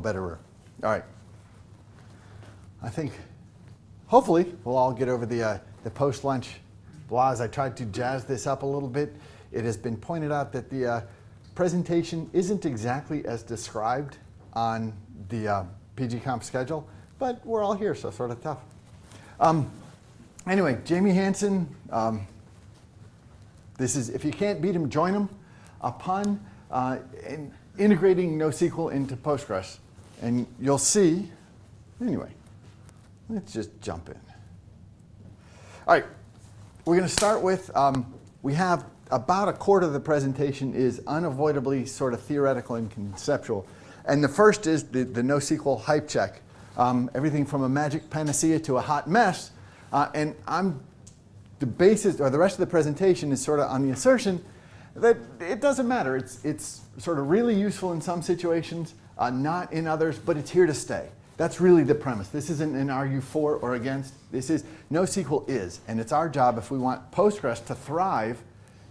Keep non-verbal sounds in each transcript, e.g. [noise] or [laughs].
betterer. All right. I think, hopefully, we'll all get over the, uh, the post-lunch blahs. I tried to jazz this up a little bit. It has been pointed out that the uh, presentation isn't exactly as described on the uh, PGConf schedule, but we're all here, so sort of tough. Um, anyway, Jamie Hansen, um, this is, if you can't beat him, join him upon uh, in integrating NoSQL into Postgres. And you'll see, anyway, let's just jump in. All right, we're going to start with, um, we have about a quarter of the presentation is unavoidably sort of theoretical and conceptual. And the first is the, the NoSQL hype check. Um, everything from a magic panacea to a hot mess. Uh, and I'm, the basis, or the rest of the presentation is sort of on the assertion that it doesn't matter. It's, it's sort of really useful in some situations, uh, not in others, but it's here to stay. That's really the premise. This isn't an argue for or against. This is NoSQL is, and it's our job if we want Postgres to thrive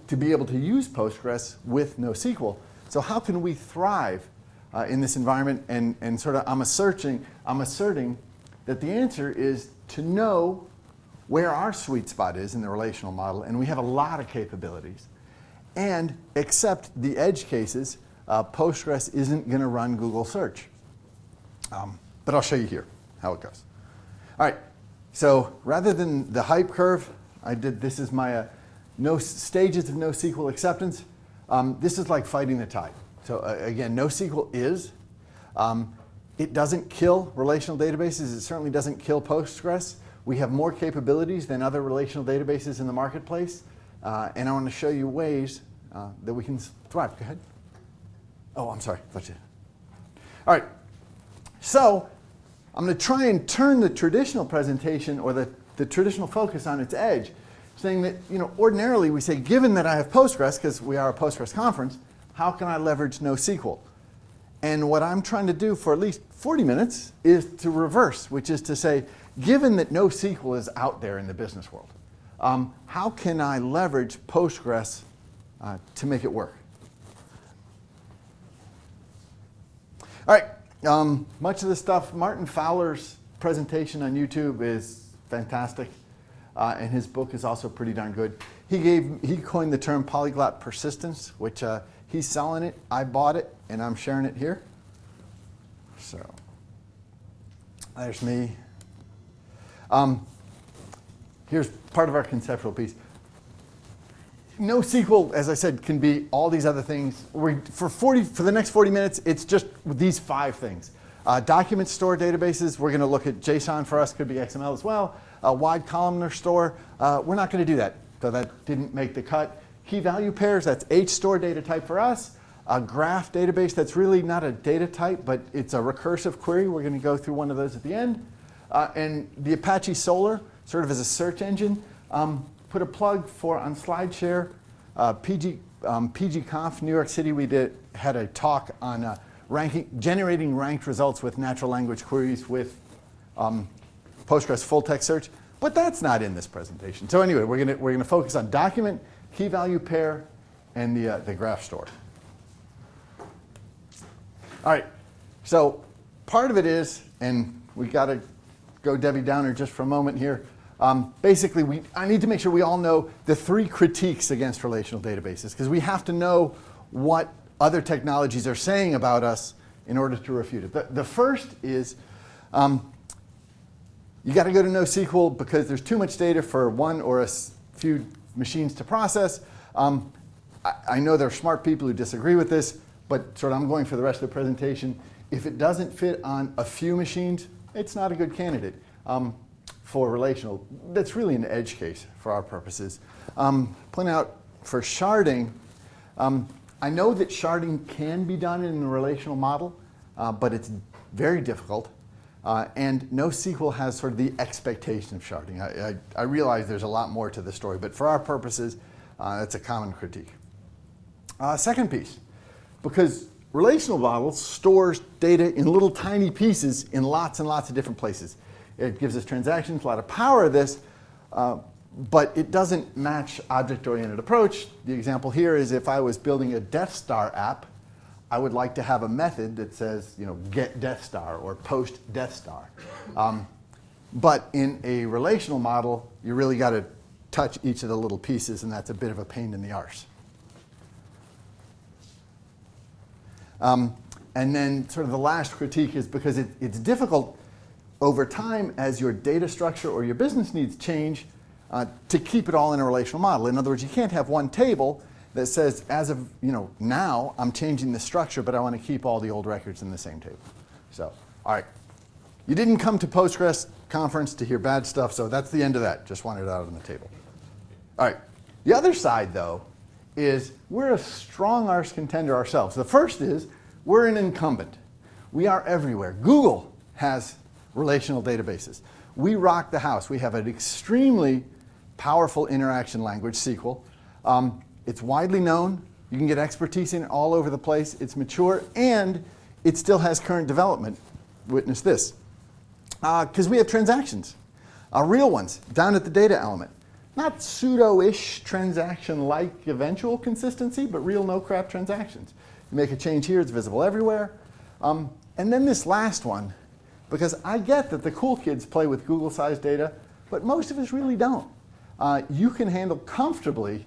to be able to use Postgres with NoSQL. So how can we thrive uh, in this environment? And, and sort of I'm asserting, I'm asserting that the answer is to know where our sweet spot is in the relational model, and we have a lot of capabilities. And except the edge cases, uh, Postgres isn't going to run Google search. Um, but I'll show you here how it goes. All right, so rather than the hype curve, I did, this is my uh, no stages of NoSQL acceptance. Um, this is like fighting the tide. So uh, again, NoSQL is. Um, it doesn't kill relational databases. It certainly doesn't kill Postgres. We have more capabilities than other relational databases in the marketplace. Uh, and I want to show you ways uh, that we can thrive. Go ahead. Oh, I'm sorry. That's it. All right. So I'm going to try and turn the traditional presentation or the, the traditional focus on its edge saying that, you know, ordinarily we say, given that I have Postgres, because we are a Postgres conference, how can I leverage NoSQL? And what I'm trying to do for at least 40 minutes is to reverse, which is to say, given that NoSQL is out there in the business world, um, how can I leverage Postgres uh, to make it work? All right, um, much of the stuff, Martin Fowler's presentation on YouTube is fantastic uh, and his book is also pretty darn good. He gave he coined the term polyglot persistence, which uh, he's selling it. I bought it, and I'm sharing it here. So there's me. Um, here's part of our conceptual piece. NoSQL, as I said, can be all these other things. we for, 40, for the next 40 minutes, it's just these five things. Uh, document store databases, we're going to look at JSON for us, could be XML as well a wide columnar store. Uh, we're not going to do that, so that didn't make the cut. Key value pairs, that's HStore data type for us. A graph database that's really not a data type, but it's a recursive query. We're going to go through one of those at the end. Uh, and the Apache Solr, sort of as a search engine, um, put a plug for on SlideShare. Uh, PG, um, PGConf, New York City, we did, had a talk on uh, ranking, generating ranked results with natural language queries with um, Postgres full text search, but that's not in this presentation. So anyway, we're gonna, we're gonna focus on document, key value pair, and the, uh, the graph store. All right, so part of it is, and we got to go Debbie Downer just for a moment here. Um, basically, we, I need to make sure we all know the three critiques against relational databases, because we have to know what other technologies are saying about us in order to refute it. The, the first is um, you got to go to NoSQL because there's too much data for one or a few machines to process. Um, I, I, know there are smart people who disagree with this, but sort of I'm going for the rest of the presentation. If it doesn't fit on a few machines, it's not a good candidate um, for relational. That's really an edge case for our purposes. Um, point out for sharding, um, I know that sharding can be done in a relational model, uh, but it's very difficult. Uh, and NoSQL has sort of the expectation of sharding. I, I, I, realize there's a lot more to the story, but for our purposes, uh, that's a common critique. Uh, second piece, because relational models stores data in little tiny pieces in lots and lots of different places. It gives us transactions, a lot of power of this, uh, but it doesn't match object-oriented approach. The example here is if I was building a Death Star app, I would like to have a method that says, you know, get Death Star or post Death Star. Um, but in a relational model, you really got to touch each of the little pieces, and that's a bit of a pain in the arse. Um, and then sort of the last critique is because it, it's difficult over time as your data structure or your business needs change uh, to keep it all in a relational model. In other words, you can't have one table that says, as of you know, now, I'm changing the structure, but I want to keep all the old records in the same table. So, all right. You didn't come to Postgres conference to hear bad stuff, so that's the end of that. Just wanted it out on the table. All right. The other side, though, is we're a strong arse contender ourselves. The first is we're an incumbent. We are everywhere. Google has relational databases. We rock the house. We have an extremely powerful interaction language, SQL. Um, it's widely known. You can get expertise in it all over the place. It's mature, and it still has current development. Witness this. Because uh, we have transactions, uh, real ones, down at the data element. Not pseudo-ish transaction-like eventual consistency, but real no-crap transactions. You make a change here, it's visible everywhere. Um, and then this last one, because I get that the cool kids play with Google-sized data, but most of us really don't. Uh, you can handle comfortably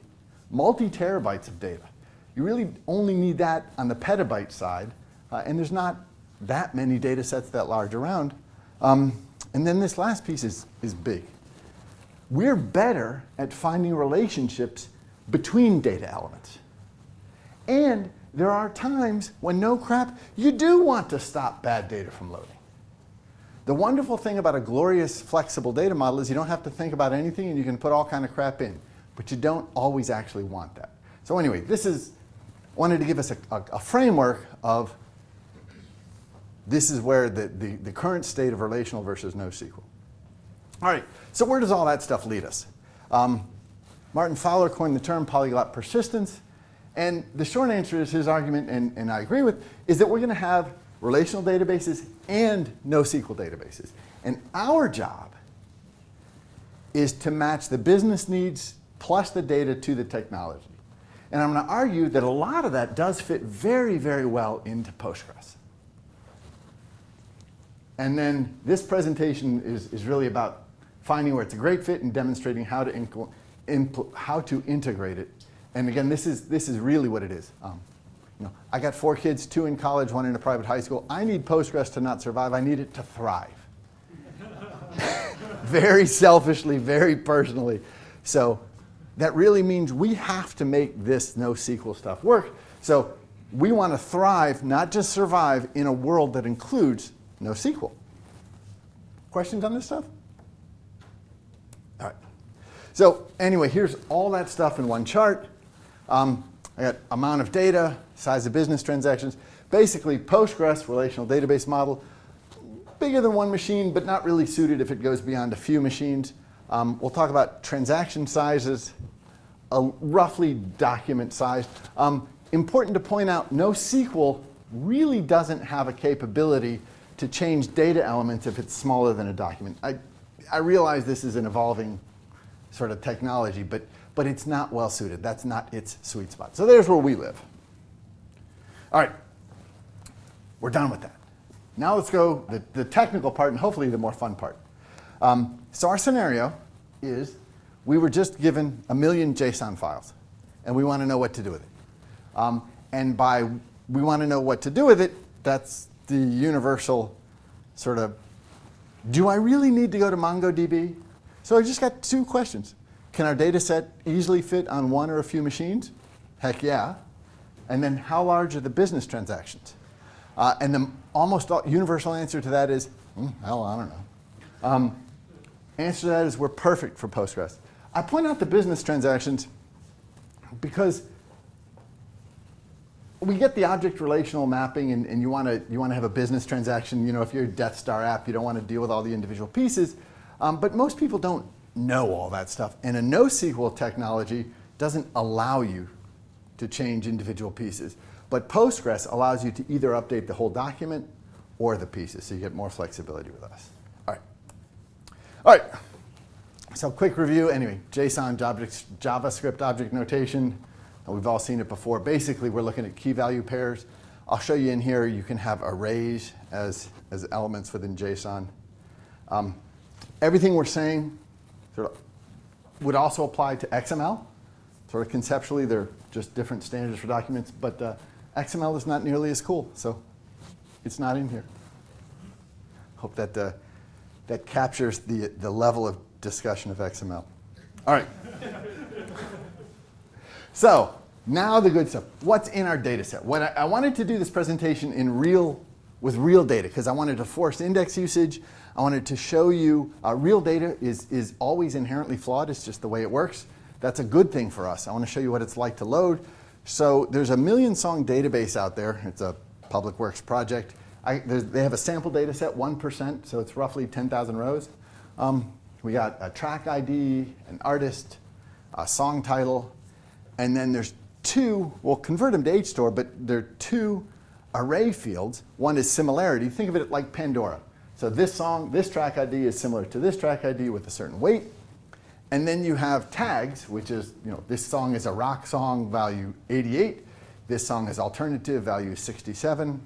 multi-terabytes of data. You really only need that on the petabyte side, uh, and there's not that many data sets that large around. Um, and then this last piece is, is big. We're better at finding relationships between data elements. And there are times when no crap, you do want to stop bad data from loading. The wonderful thing about a glorious flexible data model is you don't have to think about anything and you can put all kind of crap in but you don't always actually want that. So anyway, this is, wanted to give us a, a, a framework of this is where the, the, the, current state of relational versus NoSQL. All right, so where does all that stuff lead us? Um, Martin Fowler coined the term polyglot persistence, and the short answer is his argument, and, and I agree with, is that we're going to have relational databases and NoSQL databases. And our job is to match the business needs plus the data to the technology. And I'm going to argue that a lot of that does fit very, very well into Postgres. And then this presentation is, is really about finding where it's a great fit and demonstrating how to, how to integrate it. And again, this is, this is really what it is. Um, know, I got four kids, two in college, one in a private high school. I need Postgres to not survive. I need it to thrive. [laughs] very selfishly, very personally. So that really means we have to make this NoSQL stuff work. So we want to thrive, not just survive, in a world that includes NoSQL. Questions on this stuff? All right. So anyway, here's all that stuff in one chart. Um, I got amount of data, size of business transactions. Basically, Postgres relational database model, bigger than one machine, but not really suited if it goes beyond a few machines. Um, we'll talk about transaction sizes, roughly document size. Um, important to point out, NoSQL really doesn't have a capability to change data elements if it's smaller than a document. I, I realize this is an evolving sort of technology, but, but it's not well suited. That's not its sweet spot. So there's where we live. All right, we're done with that. Now let's go the, the technical part and hopefully the more fun part. Um, so our scenario is we were just given a million JSON files, and we want to know what to do with it. Um, and by we want to know what to do with it, that's the universal sort of, do I really need to go to MongoDB? So I just got two questions. Can our data set easily fit on one or a few machines? Heck yeah. And then how large are the business transactions? Uh, and the almost universal answer to that is, mm, hell, I don't know. Um, answer to that is we're perfect for Postgres. I point out the business transactions because we get the object relational mapping and, and you want to you want to have a business transaction. You know, if you're a Death Star app, you don't want to deal with all the individual pieces. Um, but most people don't know all that stuff. And a NoSQL technology doesn't allow you to change individual pieces. But Postgres allows you to either update the whole document or the pieces, so you get more flexibility with us. All right. All right. So quick review, anyway, JSON, JavaScript object notation. We've all seen it before. Basically, we're looking at key value pairs. I'll show you in here, you can have arrays as, as elements within JSON. Um, everything we're saying sort of would also apply to XML. Sort of conceptually, they're just different standards for documents, but uh, XML is not nearly as cool, so it's not in here. Hope that, uh, that captures the, the level of discussion of XML. All right. [laughs] so now the good stuff. What's in our data set? What I, I wanted to do this presentation in real, with real data because I wanted to force index usage. I wanted to show you uh, real data is, is always inherently flawed. It's just the way it works. That's a good thing for us. I want to show you what it's like to load. So there's a million song database out there. It's a public works project. I, they have a sample data set, 1%, so it's roughly 10,000 rows. Um, we got a track ID, an artist, a song title, and then there's two, we'll convert them to HStore, but there are two array fields. One is similarity. Think of it like Pandora. So this song, this track ID is similar to this track ID with a certain weight. And then you have tags, which is, you know, this song is a rock song, value 88. This song is alternative, value 67.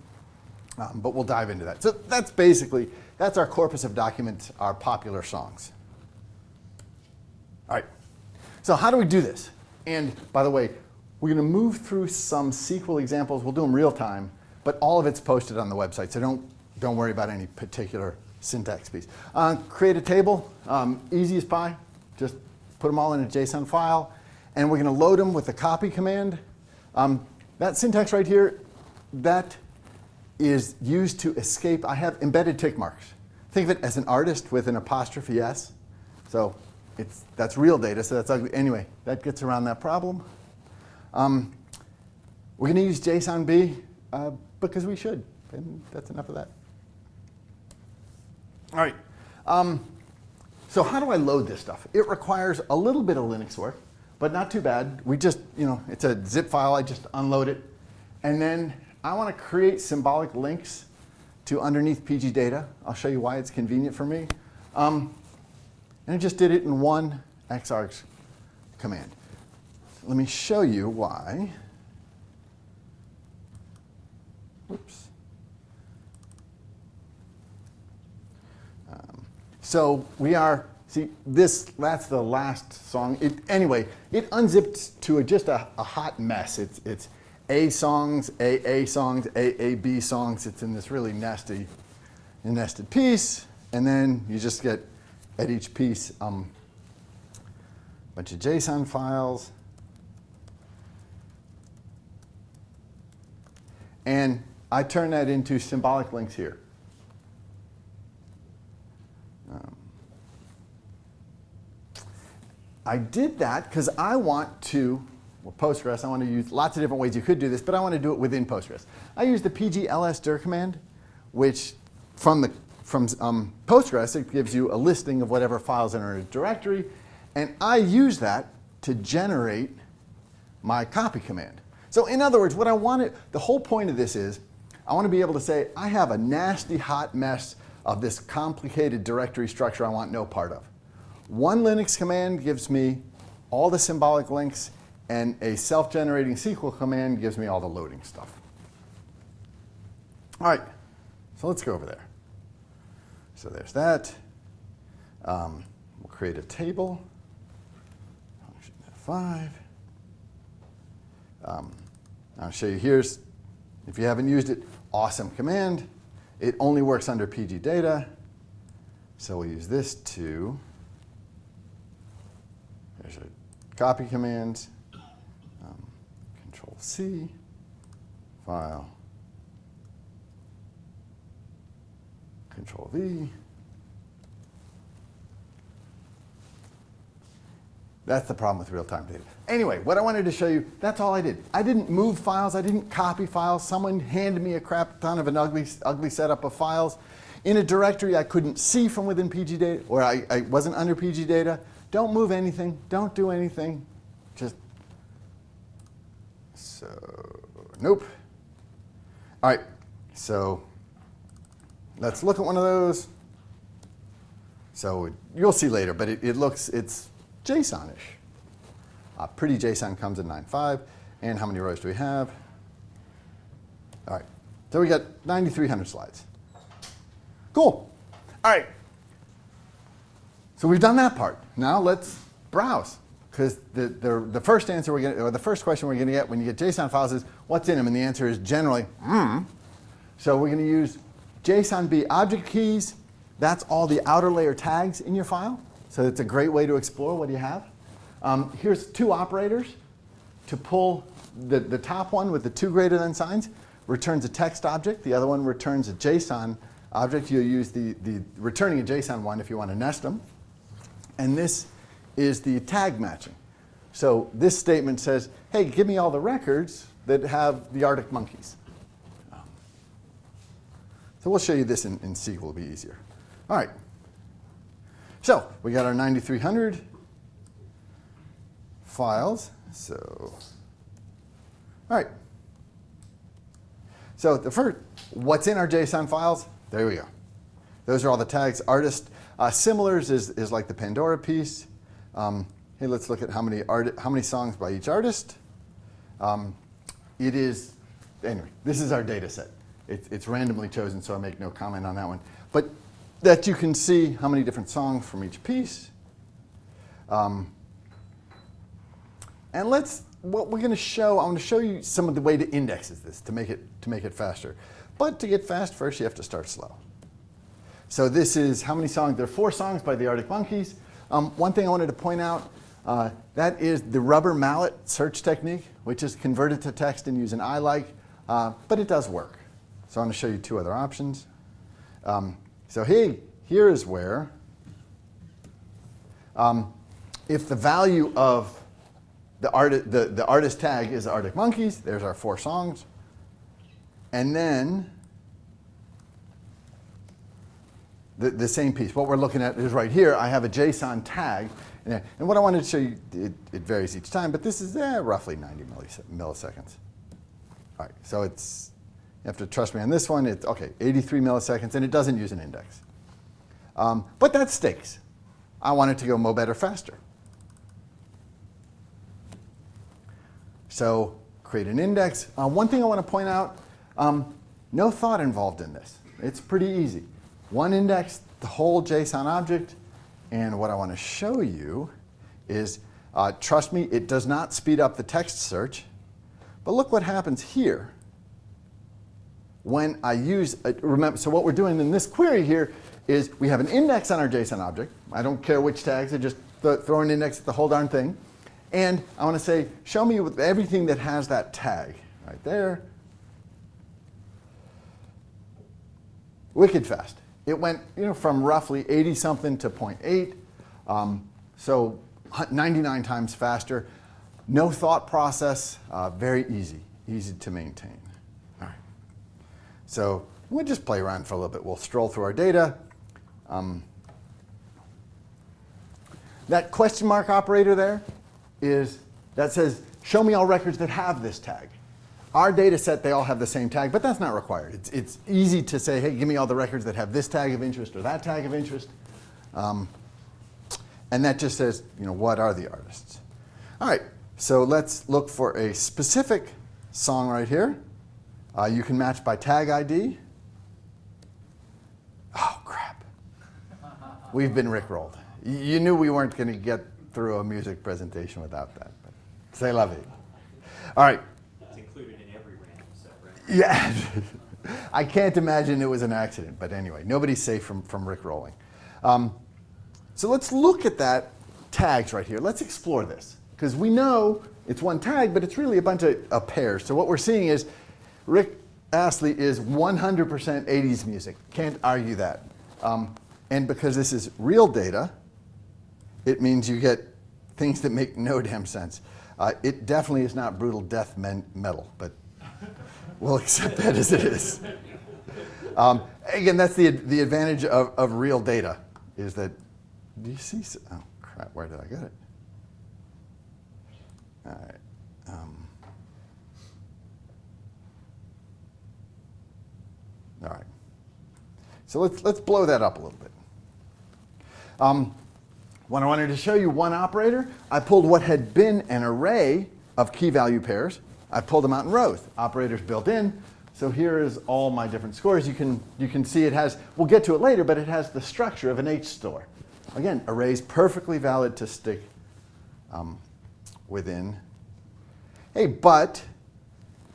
Um, but we'll dive into that. So that's basically, that's our corpus of documents, our popular songs. All right, so how do we do this? And by the way, we're going to move through some SQL examples. We'll do them real time, but all of it's posted on the website, so don't, don't worry about any particular syntax piece. Uh, create a table, um, easy as pie. Just put them all in a JSON file, and we're going to load them with the copy command. Um, that syntax right here, that is used to escape. I have embedded tick marks. Think of it as an artist with an apostrophe S. So it's, that's real data, so that's ugly. Anyway, that gets around that problem. Um, we're going to use JSONB uh, because we should, and that's enough of that. All right. Um, so how do I load this stuff? It requires a little bit of Linux work, but not too bad. We just, you know, it's a zip file. I just unload it. And then I want to create symbolic links to underneath PG data. I'll show you why it's convenient for me. Um, and I just did it in one xargs command. Let me show you why. Oops. Um, so we are, see, this, that's the last song. It, anyway, it unzipped to a, just a, a hot mess. It's, it's A songs, AA songs, AAB songs. It's in this really nasty, nested piece. And then you just get at each piece um, a bunch of JSON files. And I turn that into symbolic links here. Um, I did that because I want to, well, Postgres, I want to use lots of different ways you could do this, but I want to do it within Postgres. I use the pglsdir command, which from, the, from um, Postgres, it gives you a listing of whatever files are in a directory, and I use that to generate my copy command. So in other words, what I wanted, the whole point of this is, I want to be able to say, I have a nasty hot mess of this complicated directory structure I want no part of. One Linux command gives me all the symbolic links, and a self-generating SQL command gives me all the loading stuff. All right, so let's go over there. So there's that. Um, we'll create a table. Function F5. Um, I'll show you here's, if you haven't used it, awesome command. It only works under PG data. So we'll use this to, there's a copy command, um, control C, file, control V. That's the problem with real-time data. Anyway, what I wanted to show you, that's all I did. I didn't move files, I didn't copy files. Someone handed me a crap ton of an ugly, ugly setup of files. In a directory I couldn't see from within PG data, or I, I wasn't under PG data. Don't move anything, don't do anything. Just, so, nope. All right, so let's look at one of those. So you'll see later, but it, it looks, it's JSON-ish. Uh, pretty JSON comes in 9.5. And how many rows do we have? All right, So we got 9,300 slides. Cool. All right. So we've done that part. Now let's browse. Because the, the, the first answer we're going or the first question we're going to get when you get JSON files is what's in them, and the answer is generally, hmm. So we're going to use JSONB object keys. That's all the outer layer tags in your file. So it's a great way to explore what you have. Um, here's two operators. To pull the, the top one with the two greater than signs returns a text object. The other one returns a JSON object. You'll use the, the returning a JSON one if you want to nest them. And this is the tag matching. So this statement says, hey, give me all the records that have the Arctic monkeys. Um, so we'll show you this in, in SQL, it'll be easier. All right. So we got our 9300 files. So, all right. So the first, what's in our JSON files? There we go. Those are all the tags. Artist uh, similars is, is like the Pandora piece. Um, hey, let's look at how many art, how many songs by each artist. Um, it is anyway. This is our data set. It, it's randomly chosen, so I make no comment on that one. But that you can see how many different songs from each piece. Um, and let's what we're going to show. I'm going to show you some of the way to indexes this to make it to make it faster. But to get fast, first you have to start slow. So this is how many songs? There are four songs by the Arctic Monkeys. Um, one thing I wanted to point out, uh, that is the rubber mallet search technique, which is converted to text and use an ILIKE, uh, but it does work. So I'm going to show you two other options. Um, so hey, here is where, um, if the value of the, art, the, the artist tag is Arctic Monkeys, there's our four songs. And then the, the same piece. What we're looking at is right here. I have a JSON tag. And, and what I wanted to show you, it, it varies each time, but this is eh, roughly 90 milliseconds. All right, so it's, you have to trust me on this one. It's, okay, 83 milliseconds, and it doesn't use an index. Um, but that stakes. I want it to go mo better faster. So create an index. Uh, one thing I want to point out, um, no thought involved in this. It's pretty easy. One index, the whole JSON object, and what I want to show you is, uh, trust me, it does not speed up the text search, but look what happens here when I use, a, remember, so what we're doing in this query here is we have an index on our JSON object. I don't care which tags, I just th throw an index at the whole darn thing. And I want to say, show me everything that has that tag right there. Wicked fast. It went you know, from roughly 80 something to 0.8, um, so 99 times faster. No thought process, uh, very easy, easy to maintain. So we'll just play around for a little bit. We'll stroll through our data. Um, that question mark operator there is that says, show me all records that have this tag. Our data set, they all have the same tag, but that's not required. It's, it's easy to say, hey, give me all the records that have this tag of interest or that tag of interest. Um, and that just says, you know, what are the artists? All right, so let's look for a specific song right here. Uh, you can match by tag ID. Oh, crap. We've been rickrolled. You knew we weren't going to get through a music presentation without that. But say la vie. All right, It's included in every random set, right? yeah. [laughs] I can't imagine it was an accident, but anyway, nobody's safe from, from Rick rolling. Um, so let's look at that tags right here. Let's explore this, because we know it's one tag, but it's really a bunch of, of pairs. So what we're seeing is Rick Astley is 100% 80s music. Can't argue that. Um, and because this is real data, it means you get things that make no damn sense. Uh, it definitely is not brutal death metal, but We'll [laughs] accept that as it is. Um, again, that's the, the advantage of, of real data, is that, do you see, oh crap, where did I get it? All right. Um, all right. So let's, let's blow that up a little bit. Um, when I wanted to show you one operator, I pulled what had been an array of key value pairs I pulled them out in rows. Operators built in, So here is all my different scores. You can, you can see it has, we'll get to it later, but it has the structure of an H store. Again, arrays perfectly valid to stick um, within. Hey, but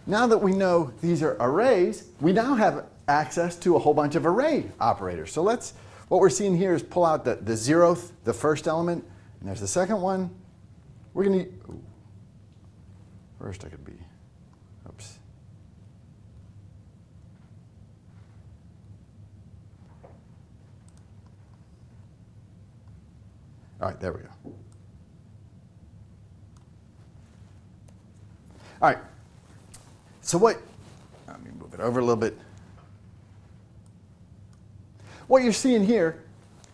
now that we know these are arrays, we now have access to a whole bunch of array operators. So let's, what we're seeing here is pull out the, the zeroth, the first element, and there's the second one. We're going to, first I could be, oops. All right, there we go. All right. So what, let me move it over a little bit. What you're seeing here,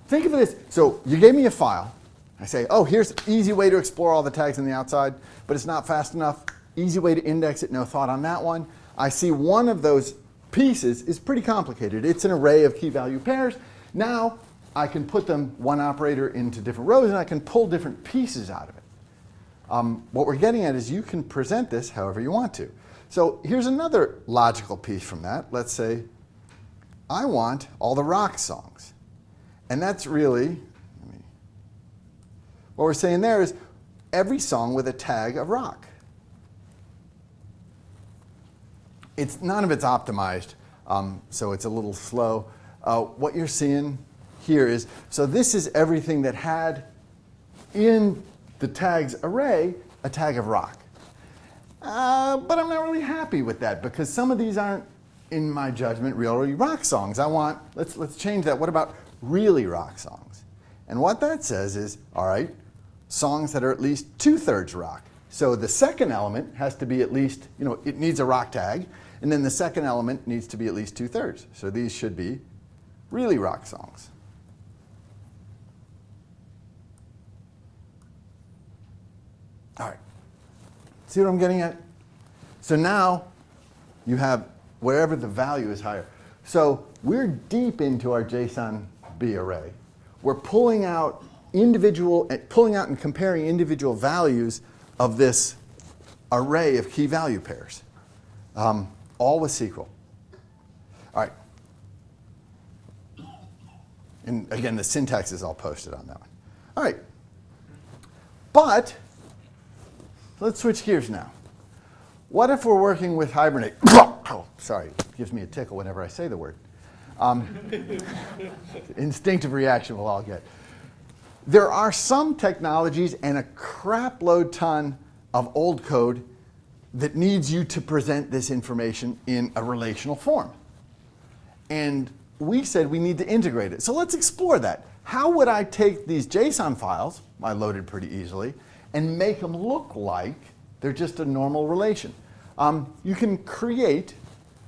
think of this. So you gave me a file. I say, oh, here's an easy way to explore all the tags on the outside, but it's not fast enough. Easy way to index it, no thought on that one. I see one of those pieces is pretty complicated. It's an array of key value pairs. Now I can put them, one operator, into different rows, and I can pull different pieces out of it. Um, what we're getting at is you can present this however you want to. So here's another logical piece from that. Let's say I want all the rock songs. And that's really, what we're saying there is every song with a tag of rock. It's, none of it's optimized, um, so it's a little slow. Uh, what you're seeing here is, so this is everything that had in the tags array a tag of rock. Uh, but I'm not really happy with that because some of these aren't, in my judgment, really rock songs. I want, let's, let's change that. What about really rock songs? And what that says is, all right, songs that are at least two-thirds rock. So the second element has to be at least, you know, it needs a rock tag, and then the second element needs to be at least two-thirds. So these should be really rock songs. All right. See what I'm getting at? So now you have wherever the value is higher. So we're deep into our JSON B array. We're pulling out individual, pulling out and comparing individual values of this array of key value pairs, um, all with SQL. All right. And again, the syntax is all posted on that one. All right. But let's switch gears now. What if we're working with Hibernate? [coughs] oh, sorry, it gives me a tickle whenever I say the word. Um, [laughs] instinctive reaction we'll all get. There are some technologies and a crapload ton of old code that needs you to present this information in a relational form. And we said we need to integrate it. So let's explore that. How would I take these JSON files, I loaded pretty easily, and make them look like they're just a normal relation. Um, you can create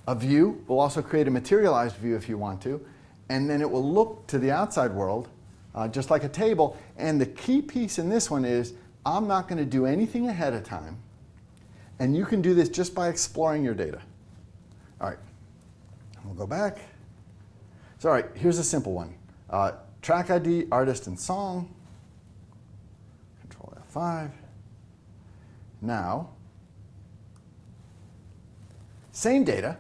a view. We'll also create a materialized view if you want to. And then it will look to the outside world uh, just like a table. And the key piece in this one is I'm not going to do anything ahead of time. And you can do this just by exploring your data. All right. We'll go back. So all right, here's a simple one. Uh, track ID, artist, and song. Control F5. Now, same data,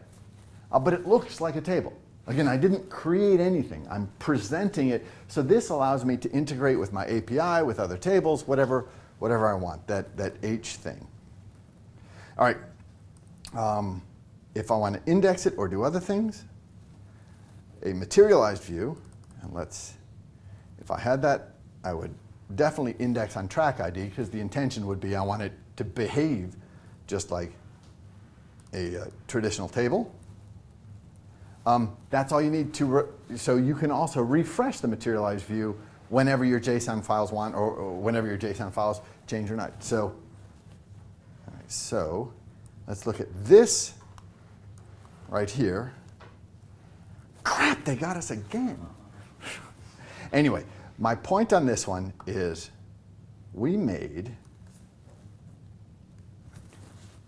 uh, but it looks like a table. Again, I didn't create anything. I'm presenting it. So this allows me to integrate with my API, with other tables, whatever, whatever I want, that, that H thing. All right. Um, if I want to index it or do other things, a materialized view, and let's, if I had that, I would definitely index on track ID because the intention would be I want it to behave just like a uh, traditional table. Um, that's all you need to, so you can also refresh the materialized view whenever your JSON files want or, or whenever your JSON files change or not. So, so let's look at this right here. Crap, they got us again. anyway, my point on this one is we made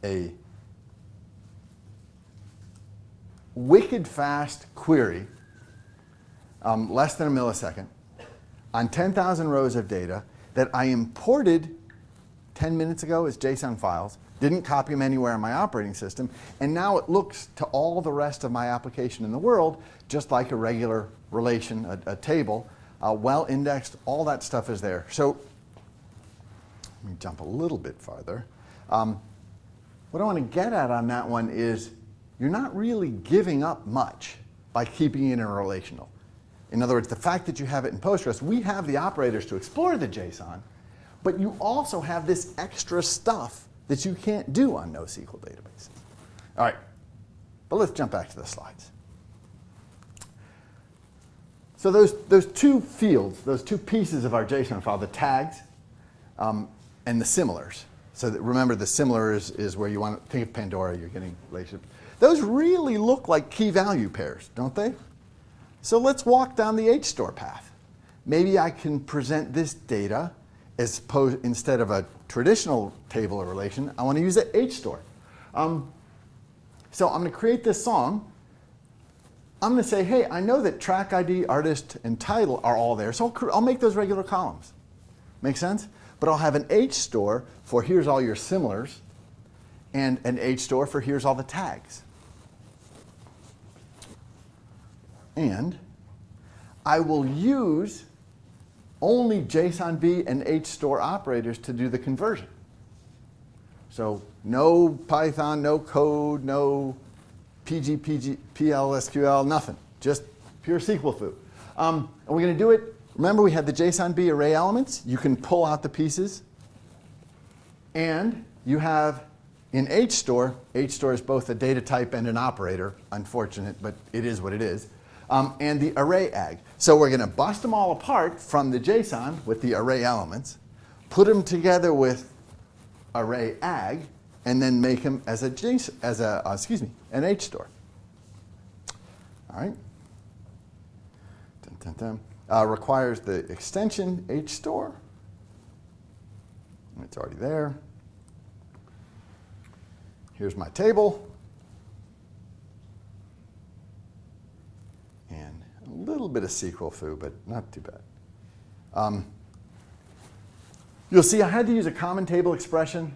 a wicked fast query, um, less than a millisecond, on 10,000 rows of data that I imported 10 minutes ago as JSON files, didn't copy them anywhere in my operating system, and now it looks to all the rest of my application in the world just like a regular relation, a, a table, uh, well indexed, all that stuff is there. So let me jump a little bit farther. Um, what I want to get at on that one is you're not really giving up much by keeping it in relational. In other words, the fact that you have it in Postgres, we have the operators to explore the JSON, but you also have this extra stuff that you can't do on NoSQL databases. All right, but let's jump back to the slides. So those, those two fields, those two pieces of our JSON file, the tags um, and the similars. So remember, the similar is, is where you want to think of Pandora, you're getting relationships. Those really look like key value pairs, don't they? So let's walk down the HStore path. Maybe I can present this data as opposed, instead of a traditional table or relation, I want to use an HStore. Um, so I'm going to create this song I'm going to say, hey, I know that track ID, artist, and title are all there, so I'll, I'll make those regular columns. Make sense? But I'll have an H store for here's all your similars, and an H store for here's all the tags. And I will use only JSONB and HStore operators to do the conversion. So no Python, no code, no PG, PG, PL, SQL, nothing. Just pure SQL foo. Um, and we're going to do it. Remember, we had the JSONB array elements. You can pull out the pieces. And you have in HStore, HStore is both a data type and an operator. Unfortunate, but it is what it is. Um, and the array ag. So we're going to bust them all apart from the JSON with the array elements, put them together with array ag, and then make them as a JSON, as a uh, excuse me, an H store. All right. Dun, dun, dun. Uh, requires the extension HStore. It's already there. Here's my table. And a little bit of SQL foo, but not too bad. Um, you'll see I had to use a common table expression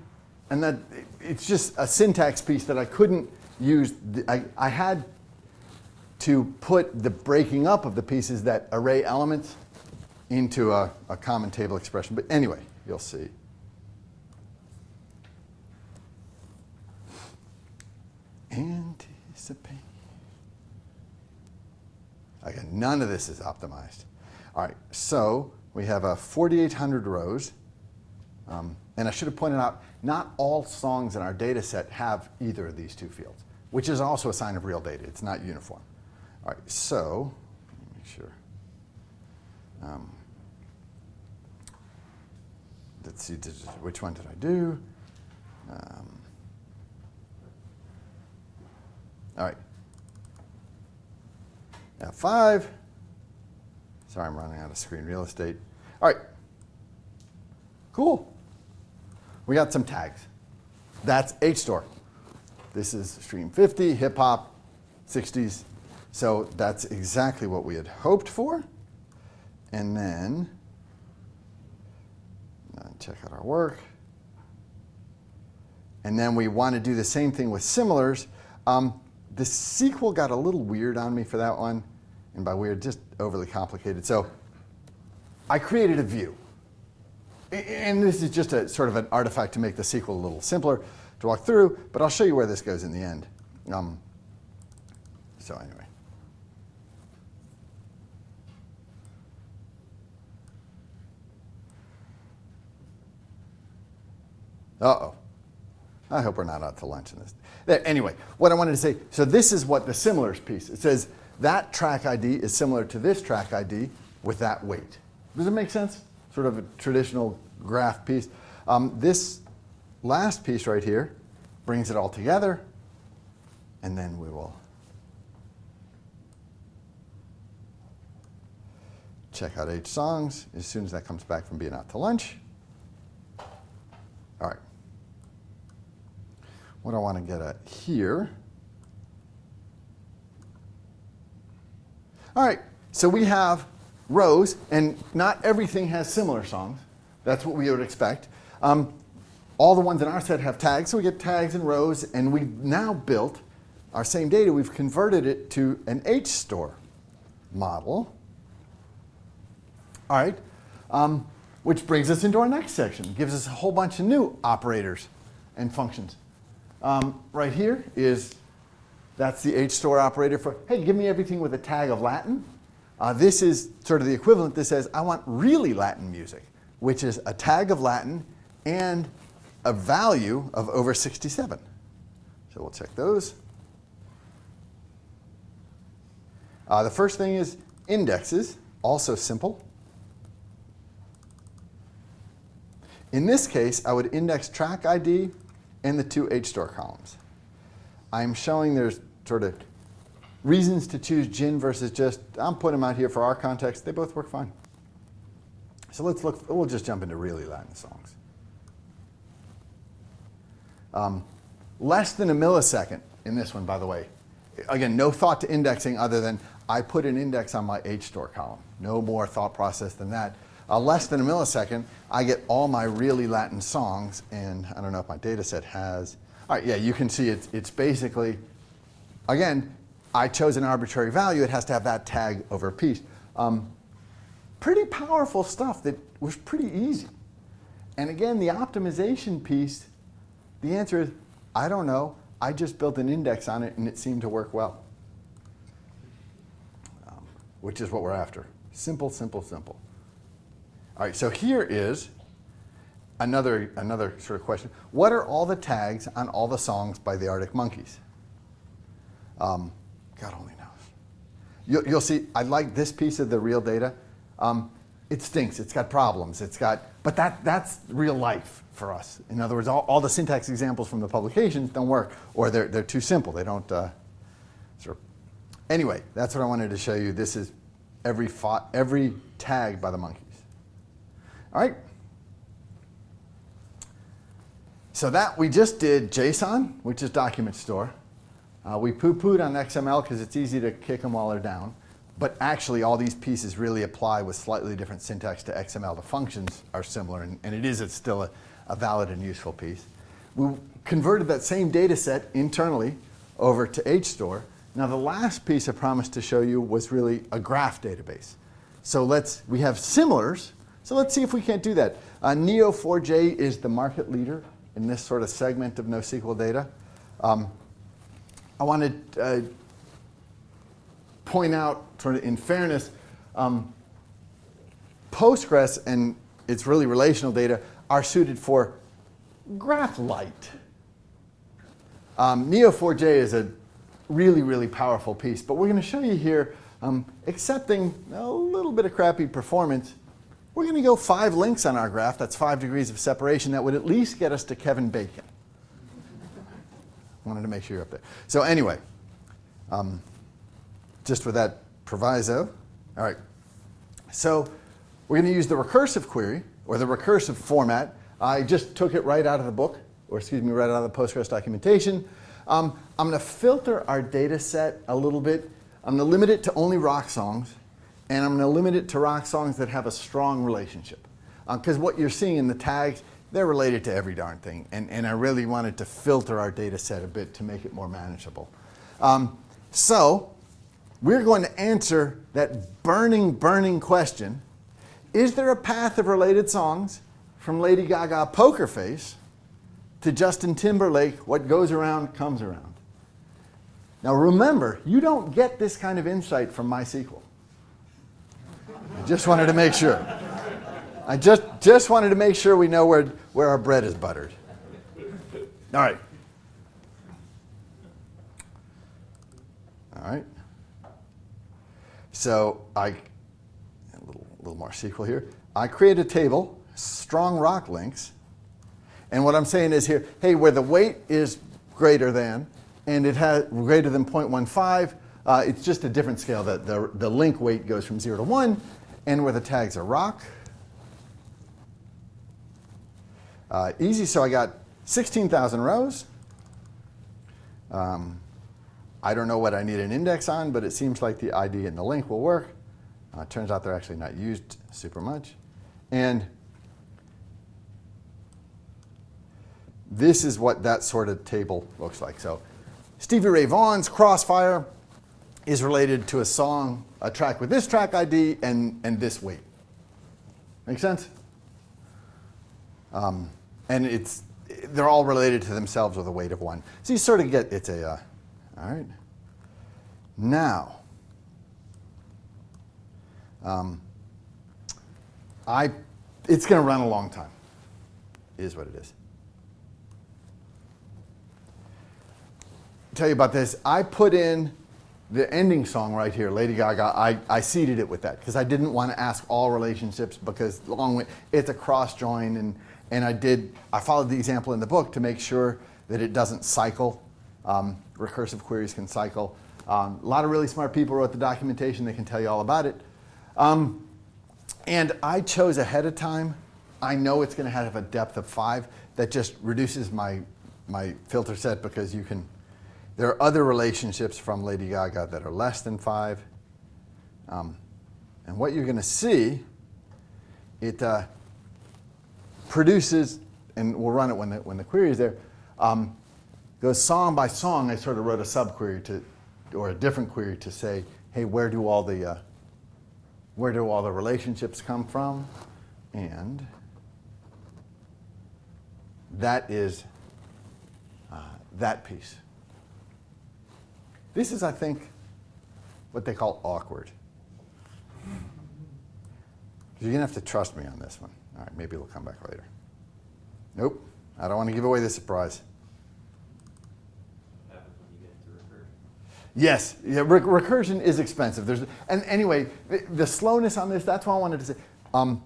and that it's just a syntax piece that I couldn't use. I, I had to put the breaking up of the pieces that array elements into a, a common table expression. But anyway, you'll see. Anticipate. Again, none of this is optimized. All right, so we have a 4,800 rows. Um, and I should have pointed out, not all songs in our data set have either of these two fields, which is also a sign of real data. It's not uniform. All right, so, let me make sure. Um, let's see, which one did I do? Um, all right. F5. Sorry, I'm running out of screen real estate. All right. Cool we got some tags. That's HStore. This is stream 50, hip hop, 60s. So that's exactly what we had hoped for. And then, uh, check out our work. And then we want to do the same thing with similars. Um, the SQL got a little weird on me for that one. And by weird, just overly complicated. So I created a view and this is just a sort of an artifact to make the SQL a little simpler to walk through, but I'll show you where this goes in the end. Um, so anyway. Uh-oh. I hope we're not out to lunch in this. Anyway, what I wanted to say, so this is what the similars piece, it says that track ID is similar to this track ID with that weight. Does it make sense? Sort of a traditional graph piece. Um, this last piece right here brings it all together, and then we will check out H songs as soon as that comes back from being out to lunch. All right. What I want to get at here. All right, so we have rows, and not everything has similar songs. That's what we would expect. Um, all the ones in our set have tags, so we get tags and rows, and we've now built our same data, we've converted it to an HStore model. All right, um, which brings us into our next section, gives us a whole bunch of new operators and functions. Um, right here is, that's the HStore operator for, hey, give me everything with a tag of Latin. Uh, this is sort of the equivalent. This says, I want really Latin music, which is a tag of Latin and a value of over 67. So we'll check those. Uh, the first thing is indexes, also simple. In this case, I would index track ID and the two HStore columns. I'm showing there's sort of reasons to choose gin versus GiST, I'm putting them out here for our context. They both work fine. So let's look, we'll just jump into really Latin songs. Um, less than a millisecond in this one, by the way. Again, no thought to indexing other than I put an index on my HStore column. No more thought process than that. Uh, less than a millisecond, I get all my really Latin songs, and I don't know if my data set has. All right, yeah, you can see it's, it's basically, again, I chose an arbitrary value. It has to have that tag over a piece. Um, pretty powerful stuff that was pretty easy. And again, the optimization piece, the answer is, I don't know. I just built an index on it, and it seemed to work well which is what we're after. Simple, simple, simple. All right, so here is another, another sort of question. What are all the tags on all the songs by the Arctic Monkeys? Um, God only knows. You'll, you'll, see, I like this piece of the real data. Um, it stinks, it's got problems, it's got, but that, that's real life for us. In other words, all, all the syntax examples from the publications don't work, or they're, they're too simple. They don't uh, sort of Anyway, that's what I wanted to show you. This is every, every tag by the monkeys. All right. So that we just did JSON, which is document store. Uh, we poo-pooed on XML because it's easy to kick them while they're down. But actually, all these pieces really apply with slightly different syntax to XML. The functions are similar, and, and it is it's still a, a valid and useful piece. We converted that same data set internally over to HStore, now the last piece I promised to show you was really a graph database. So let's, we have similars, so let's see if we can't do that. Uh, Neo4j is the market leader in this sort of segment of NoSQL data. Um, I want to uh, point out, sort of in fairness, um, Postgres and its really relational data are suited for GraphLite. Um, Neo4j is a really, really powerful piece. But we're going to show you here, um, accepting a little bit of crappy performance, we're going to go five links on our graph. That's five degrees of separation. That would at least get us to Kevin Bacon. Wanted to make sure you're up there. So anyway, um, just with that proviso. All right. So we're going to use the recursive query, or the recursive format. I just took it right out of the book, or excuse me, right out of the Postgres documentation. Um, I'm going to filter our data set a little bit. I'm going to limit it to only rock songs, and I'm going to limit it to rock songs that have a strong relationship. Because uh, what you're seeing in the tags, they're related to every darn thing, and, and I really wanted to filter our data set a bit to make it more manageable. Um, so we're going to answer that burning, burning question, is there a path of related songs from Lady Gaga Poker Face to Justin Timberlake, what goes around comes around. Now remember, you don't get this kind of insight from MySQL. Just wanted to make sure. I just, just wanted to make sure we know where, where our bread is buttered. All right. All right. So I, a little, little more SQL here. I create a table, strong rock links, and what I'm saying is here, hey, where the weight is greater than, and it has greater than 0.15, uh, it's just a different scale. that the, the link weight goes from 0 to 1, and where the tags are rock. Uh, easy, so I got 16,000 rows. Um, I don't know what I need an index on, but it seems like the ID and the link will work. Uh, turns out they're actually not used super much. And this is what that sort of table looks like. So Stevie Ray Vaughan's Crossfire is related to a song, a track with this track ID and, and this weight. Make sense? Um, and it's, they're all related to themselves with a weight of one. So you sort of get, it's a, uh, all right. Now, um, I, it's going to run a long time, is what it is. tell you about this. I put in the ending song right here, Lady Gaga. I, I seeded it with that because I didn't want to ask all relationships because long way, it's a cross join and and I did I followed the example in the book to make sure that it doesn't cycle. Um, recursive queries can cycle. Um, a lot of really smart people wrote the documentation. They can tell you all about it. Um, and I chose ahead of time. I know it's going to have a depth of five. That just reduces my my filter set because you can there are other relationships from Lady Gaga that are less than five. Um, and what you're going to see, it uh, produces, and we'll run it when the, when the query is there, um, goes song by song. I sort of wrote a subquery to, or a different query to say, hey, where do all the, uh, where do all the relationships come from? And that is uh, that piece. This is, I think, what they call awkward. You're going to have to trust me on this one. All right, maybe we'll come back later. Nope, I don't want to give away the surprise. Yes, yeah, re recursion is expensive. There's, and anyway, the, the, slowness on this, that's why I wanted to say. Um,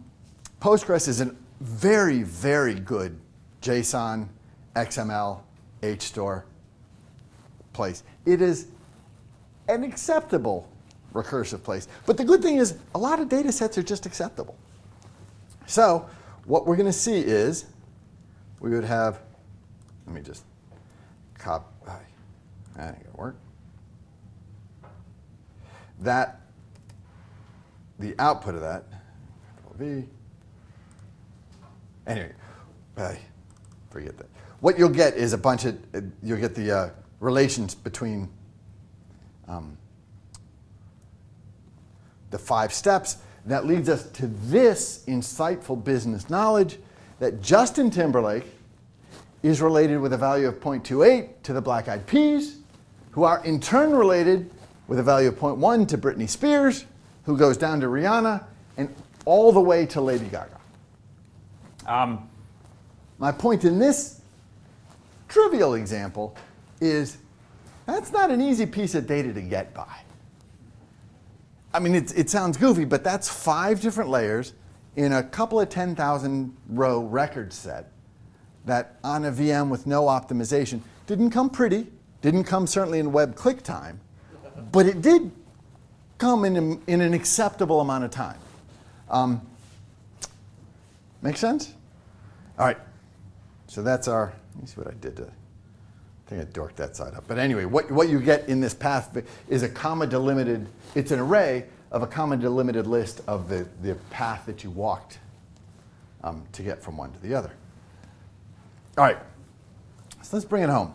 Postgres is a very, very good JSON, XML, HStore place. It is an acceptable recursive place. But the good thing is a lot of data sets are just acceptable. So what we're going to see is we would have, let me just copy, that ain't going to work. That, the output of that, V, anyway, forget that. What you'll get is a bunch of, you'll get the uh, relations between um, the five steps. That leads us to this insightful business knowledge that Justin Timberlake is related with a value of 0.28 to the Black Eyed Peas, who are in turn related with a value of 0.1 to Britney Spears, who goes down to Rihanna, and all the way to Lady Gaga. Um, my point in this trivial example is that's not an easy piece of data to get by. I mean, it, it sounds goofy, but that's five different layers in a couple of 10,000 row record set that on a VM with no optimization didn't come pretty, didn't come certainly in web click time, but it did come in, a, in an acceptable amount of time. Um, make sense? All right, so that's our, let me see what I did to I think I dorked that side up. But anyway, what, what you get in this path is a comma delimited, it's an array of a comma delimited list of the, the path that you walked um, to get from one to the other. All right, so let's bring it home.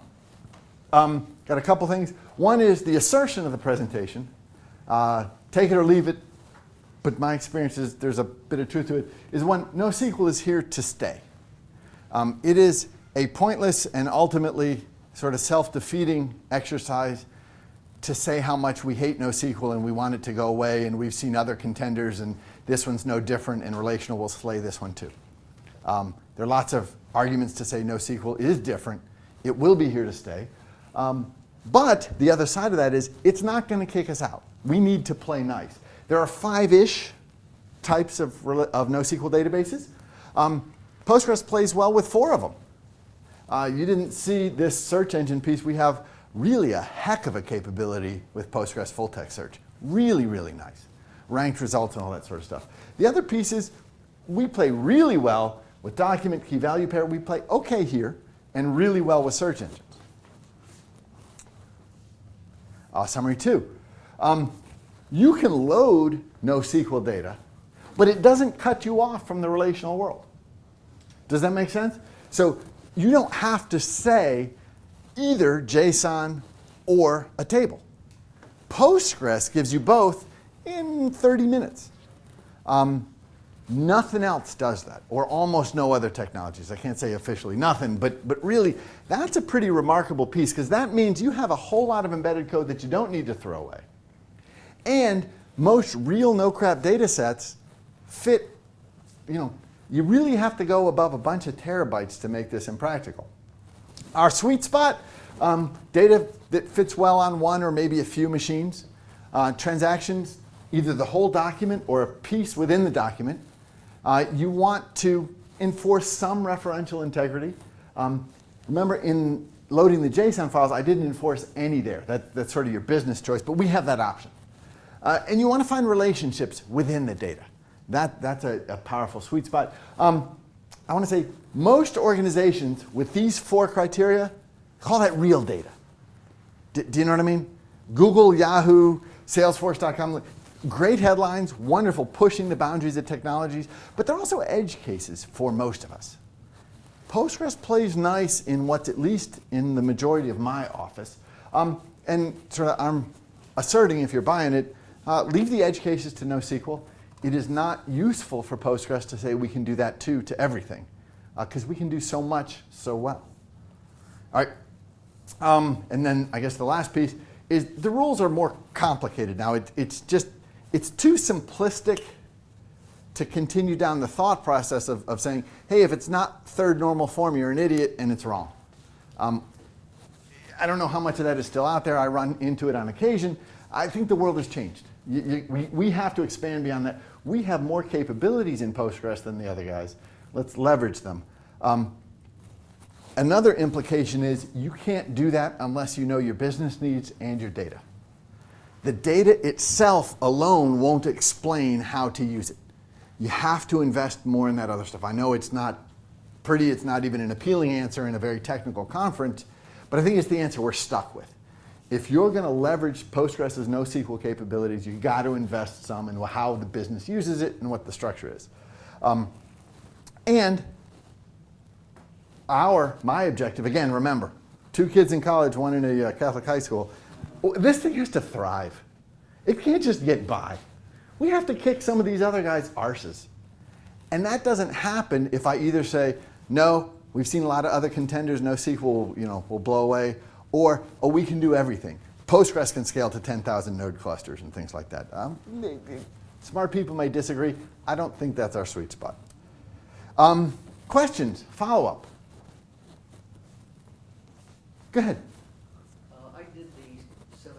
Um, got a couple things. One is the assertion of the presentation. Uh, take it or leave it, but my experience is there's a bit of truth to it, is one, NoSQL is here to stay. Um, it is a pointless and ultimately sort of self-defeating exercise to say how much we hate NoSQL and we want it to go away and we've seen other contenders and this one's no different and relational will slay this one too. Um, there are lots of arguments to say NoSQL is different. It will be here to stay. Um, but the other side of that is it's not going to kick us out. We need to play nice. There are five-ish types of, of NoSQL databases. Um, Postgres plays well with four of them. Uh, you didn't see this search engine piece. We have really a heck of a capability with Postgres full text search. Really, really nice. Ranked results and all that sort of stuff. The other piece is we play really well with document key value pair. We play okay here and really well with search engines. Uh, summary two. Um, you can load NoSQL data, but it doesn't cut you off from the relational world. Does that make sense? So you don't have to say either JSON or a table. Postgres gives you both in 30 minutes. Um, nothing else does that, or almost no other technologies. I can't say officially nothing, but, but really, that's a pretty remarkable piece because that means you have a whole lot of embedded code that you don't need to throw away. And most real no-crap data sets fit, you know, you really have to go above a bunch of terabytes to make this impractical. Our sweet spot, um, data that fits well on one or maybe a few machines. Uh, transactions, either the whole document or a piece within the document. Uh, you want to enforce some referential integrity. Um, remember in loading the JSON files, I didn't enforce any there. That, that's sort of your business choice, but we have that option. Uh, and you want to find relationships within the data. That, that's a, a powerful sweet spot. Um, I want to say most organizations with these four criteria call that real data. D do you know what I mean? Google, Yahoo, Salesforce.com, great headlines, wonderful, pushing the boundaries of technologies, but they're also edge cases for most of us. Postgres plays nice in what's at least in the majority of my office. Um, and sort of I'm asserting, if you're buying it, uh, leave the edge cases to NoSQL. It is not useful for Postgres to say we can do that too to everything, because uh, we can do so much so well. All right, um, and then I guess the last piece is the rules are more complicated now. It, it's just, it's too simplistic to continue down the thought process of, of saying, hey, if it's not third normal form, you're an idiot and it's wrong. Um, I don't know how much of that is still out there. I run into it on occasion. I think the world has changed. You, you, we, we have to expand beyond that. We have more capabilities in Postgres than the other guys. Let's leverage them. Um, Another implication is you can't do that unless you know your business needs and your data. The data itself alone won't explain how to use it. You have to invest more in that other stuff. I know it's not pretty, it's not even an appealing answer in a very technical conference, but I think it's the answer we're stuck with. If you're going to leverage Postgres' NoSQL capabilities, you've got to invest some in how the business uses it and what the structure is. Um, and our, my objective, again, remember, two kids in college, one in a uh, Catholic high school, this thing has to thrive. It can't just get by. We have to kick some of these other guys' arses. And that doesn't happen if I either say, no, we've seen a lot of other contenders, NoSQL you know, will blow away, or, oh, we can do everything. Postgres can scale to 10,000 node clusters and things like that. Um, smart people may disagree. I don't think that's our sweet spot. Um, questions, follow-up? Go ahead. Uh, I did the seven,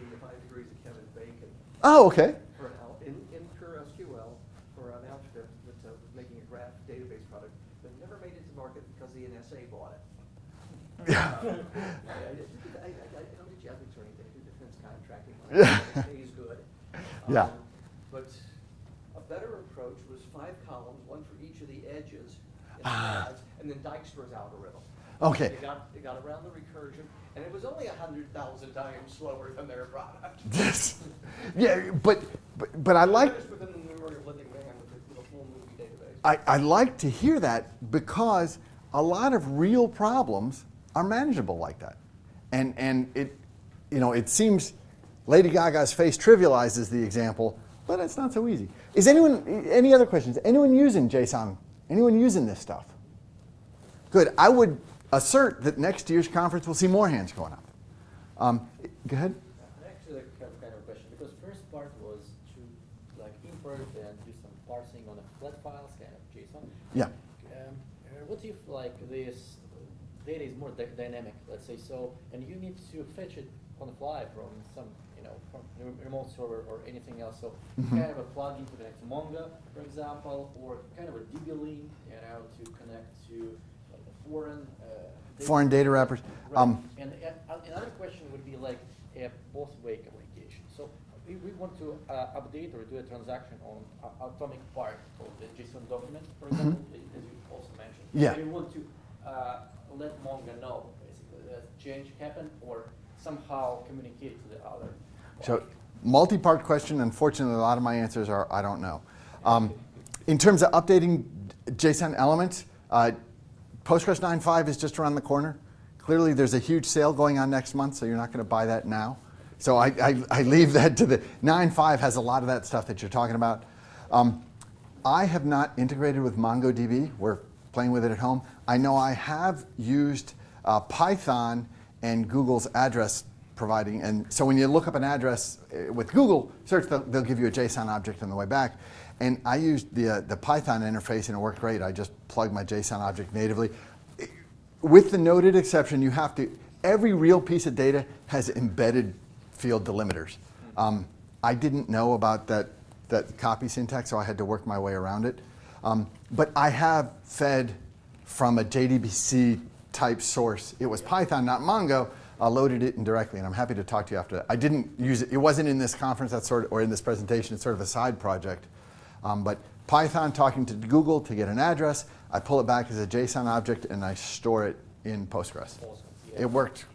the five degrees of Kevin Bacon. Oh, okay. For an, in, in pure SQL for an outfit that uh, was making a graph database product, but never made it to market because the NSA bought it. Yeah. [laughs] I, I, did- I, I, I don't do ethics or anything, I do defense contracting. Yeah. It good. Yeah. Um, But a better approach was five columns, one for each of the edges, in Ah. sides, and then Dijkstra's algorithm. Okay. It got, they got around the recursion, and it was only a hundred thousand times slower than their product. [laughs] Yes. Yeah, but, but, but I like, Finished within the memory of living man with a, with a full movie database. I, I like to hear that because a lot of real problems are manageable like that. And, and it, you know, it seems Lady Gaga's face trivializes the example, but it's not so easy. Is anyone, any other questions? Anyone using JSON? Anyone using this stuff? Good. I would assert that next year's conference will see more hands going up. Um, go ahead. Actually, have kind of a question because first part was to like import and do some parsing on a flat files, kind of JSON. Yeah. Um, uh, what if like this data is more dynamic, let's say so, and you need to fetch it on the fly from some, you know, from remote server or anything else. So Mhm. kind of a plugin to connect to Mongo, for example, or kind of a DB link, you know, to connect to like a foreign. Uh, Foreign data wrappers. Right. Um, and uh, another question would be like a both-way communication. So we, we want to uh, update or do a transaction on atomic part of the JSON document, for example, as you also mentioned. Mm-hmm. Yeah. We want to uh, let Mongo know basically that change happened or somehow communicate to the other. So, multi-part question. Unfortunately, a lot of my answers are I don't know. Um, in terms of updating JSON elements, uh, Postgres 9.5 is just around the corner. Clearly, there's a huge sale going on next month, so you're not going to buy that now. So I, I, I leave that to the 9.5 has a lot of that stuff that you're talking about. Um, I have not integrated with MongoDB. We're playing with it at home. I know I have used uh, Python and Google's address providing. And so when you look up an address uh, with Google search, they'll, they'll give you a JSON object on the way back. And I used the, uh, the Python interface and it worked great. I just plugged my JSON object natively. With the noted exception, you have to, every real piece of data has embedded field delimiters. Um, I didn't know about that, that copy syntax, so I had to work my way around it. Um, but I have fed from a JDBC type source. It was Python, not Mongo. I loaded it in directly, and I'm happy to talk to you after that. I didn't use it. It wasn't in this conference, that's sort of, or in this presentation. It's sort of a side project. Um, but Python talking to Google to get an address, I pull it back as a JSON object, and I store it in Postgres. Awesome. Yeah. It worked,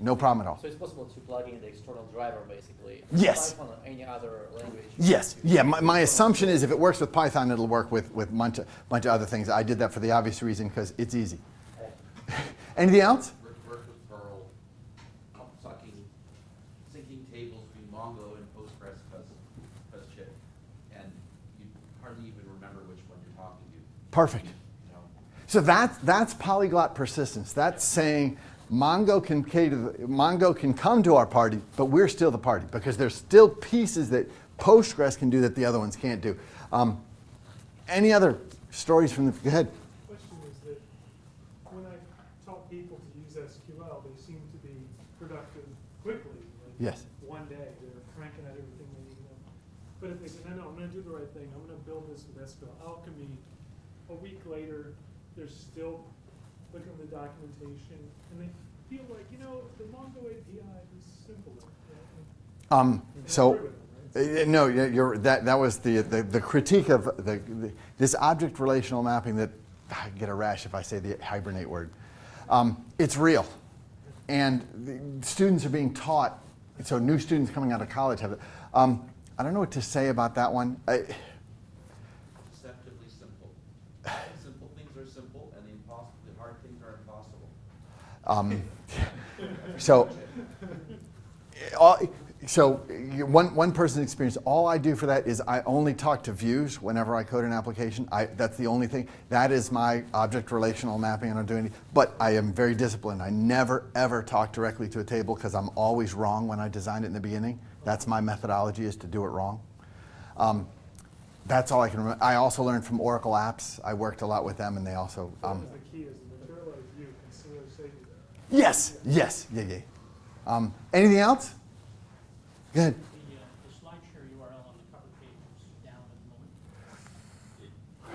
no problem at all. So it's possible to plug in the external driver basically. Yes. Python or any other language. Yes, yeah, my, my assumption is if it works with Python, it'll work with, with a bunch of, bunch of other things. I did that for the obvious reason because it's easy. [laughs] Anything else? Work, work with Perl, sucking, syncing tables between Mongo and Postgres because, because chip. And you hardly even remember which one you're talking to, Perfect. So that's, that's polyglot persistence. That's saying Mongo can, Mongo can come to our party, but we're still the party because there's still pieces that Postgres can do that the other ones can't do. Um, any other stories from the, go ahead. Question is that when I taught people to use SQL, they seem to be productive quickly. like Yes. One day, they're cranking out everything they need to know. But if they say, no, no, I'm gonna do the right thing, I'm gonna build this with SQL Alchemy, a week later, they're still looking at the documentation, and they feel like, you know, the Mongo API is simpler. Um, so, right? Uh, No, you're, that, that was the, the, the critique of the, the, this object relational mapping that, I get a rash if I say the hibernate word. Um, it's real. And the students are being taught, so new students coming out of college have it. Um, I don't know what to say about that one. I, Deceptively simple. Simple things are simple and the impossible, the hard things are impossible. Um, so, all, so one, one person's experience, all I do for that is I only talk to views whenever I code an application. I, that's the only thing. That is my object relational mapping I don't do doing, but I am very disciplined. I never ever talk directly to a table because I'm always wrong when I design it in the beginning. That's my methodology is to do it wrong. Um, that's all I can remember. I also learned from Oracle Apps. I worked a lot with them and they also, um, That was the key, is the materialized consider safety there. Yes, yes, yeah, yeah. Um, anything else? Go ahead. The, uh, the SlideShare URL on the cover page is down at the moment. It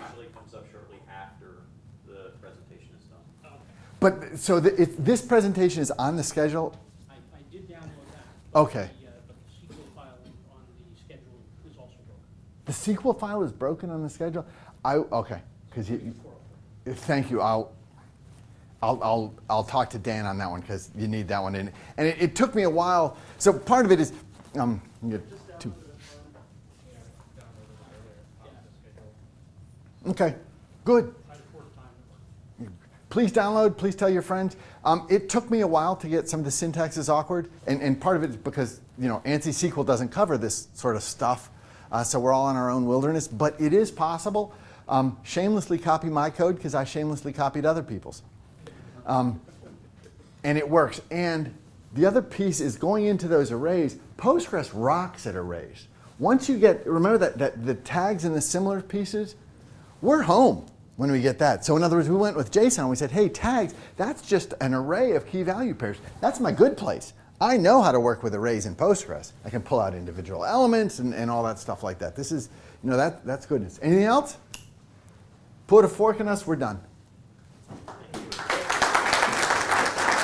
usually comes up shortly after the presentation is done. Okay. But so the, it, this presentation is on the schedule. I, I did download that. Okay. the, uh, But the SQL file on the schedule is also broken. The SQL file is broken on the schedule. I okay because you. Four. Thank you. I'll. I'll, I'll, I'll talk to Dan on that one because you need that one in. And it, it took me a while. So part of it is, um, two. Okay, good. Please download, please tell your friends. Um, it took me a while to get some of the syntax is awkward, and, and part of it is because you know ANSI SQL doesn't cover this sort of stuff, uh, so we're all in our own wilderness. But it is possible. Um, shamelessly copy my code because I shamelessly copied other people's, um, and it works. And the other piece is going into those arrays. Postgres rocks at arrays. Once you get, remember that, that the tags and the similar pieces, we're home when we get that. So in other words, we went with JSON and we said, hey, tags, that's just an array of key value pairs. That's my good place. I know how to work with arrays in Postgres. I can pull out individual elements and, and all that stuff like that. This is, you know, that, that's goodness. Anything else? Put a fork in us, we're done.